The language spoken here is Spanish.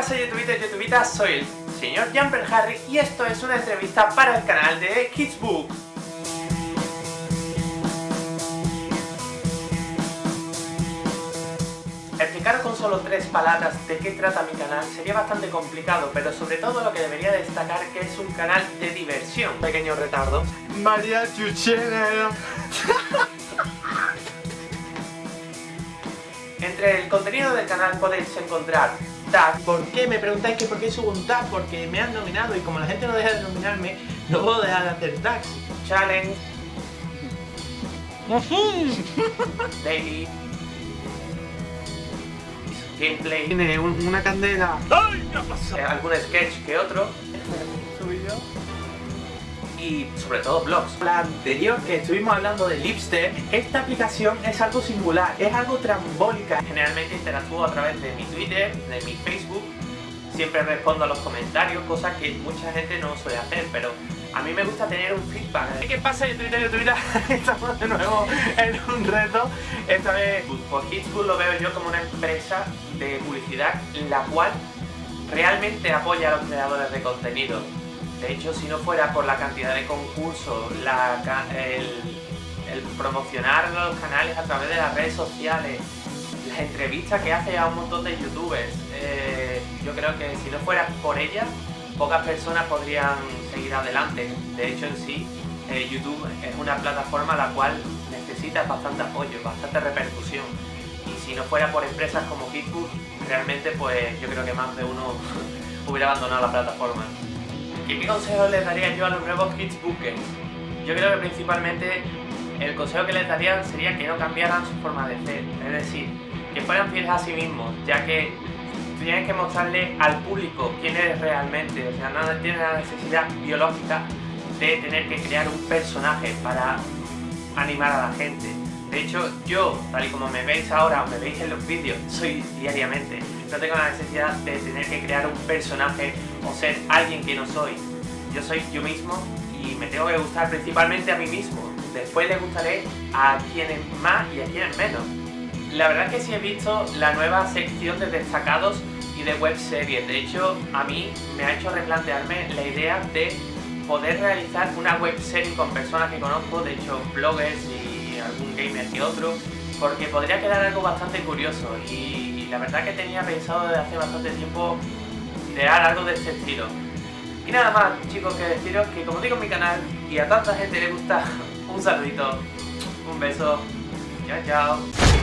pasa youtubitas y youtubitas? Soy el señor Jumper Harry y esto es una entrevista para el canal de Kidsbook. Explicaros con solo tres palabras de qué trata mi canal sería bastante complicado, pero sobre todo lo que debería destacar que es un canal de diversión. Pequeño retardo. María Chuchena. Entre el contenido del canal podéis encontrar tag. ¿Por qué? Me preguntáis que por qué subo un tag, porque me han nominado y como la gente no deja de nominarme, no puedo dejar de hacer tags. Challenge. Daily. Gameplay. Tiene un- una candela. eh, algún sketch que otro. Y sobre todo blogs. La anterior que estuvimos hablando de Lipster, esta aplicación es algo singular, es algo trambólica. Generalmente interactúo a través de mi Twitter, de mi Facebook, siempre respondo a los comentarios, cosa que mucha gente no suele hacer, pero a mí me gusta tener un feedback. ¿Qué pasa en Twitter y Twitter? Estamos de nuevo en un reto. Esta vez, pues Hitschool lo veo yo como una empresa de publicidad la cual realmente apoya a los creadores de contenido. De hecho, si no fuera por la cantidad de concursos, el, promocionar los canales a través de las redes sociales, las entrevistas que hace a un montón de youtubers, eh, yo creo que si no fuera por ellas, pocas personas podrían seguir adelante. De hecho, en sí, eh, YouTube es una plataforma la cual necesita bastante apoyo, bastante repercusión. Y si no fuera por empresas como Hitbook, realmente pues yo creo que más de uno hubiera abandonado la plataforma. ¿Y qué consejo les daría yo a los nuevos Hitsbookers? Yo creo que principalmente el consejo que les daría sería que no cambiaran su forma de ser, es decir, que fueran fieles a sí mismos, ya que tienes que mostrarle al público quién eres realmente, o sea, no tienes la necesidad biológica de tener que crear un personaje para animar a la gente. De hecho, yo, tal y como me veis ahora o me veis en los vídeos, soy diariamente. No tengo la necesidad de tener que crear un personaje o ser alguien que no soy. Yo soy yo mismo y me tengo que gustar principalmente a mí mismo. Después le gustaré a quienes más y a quienes menos. La verdad es que sí he visto la nueva sección de destacados y de web series. De hecho, a mí me ha hecho replantearme la idea de poder realizar una web serie con personas que conozco, de hecho bloggers y algún gamer que otro, porque podría quedar algo bastante curioso y la verdad que tenía pensado desde hace bastante tiempo crear algo de este estilo. Y nada más chicos que deciros que como digo en mi canal y a tanta gente le gusta, un saludito, un beso, chao chao.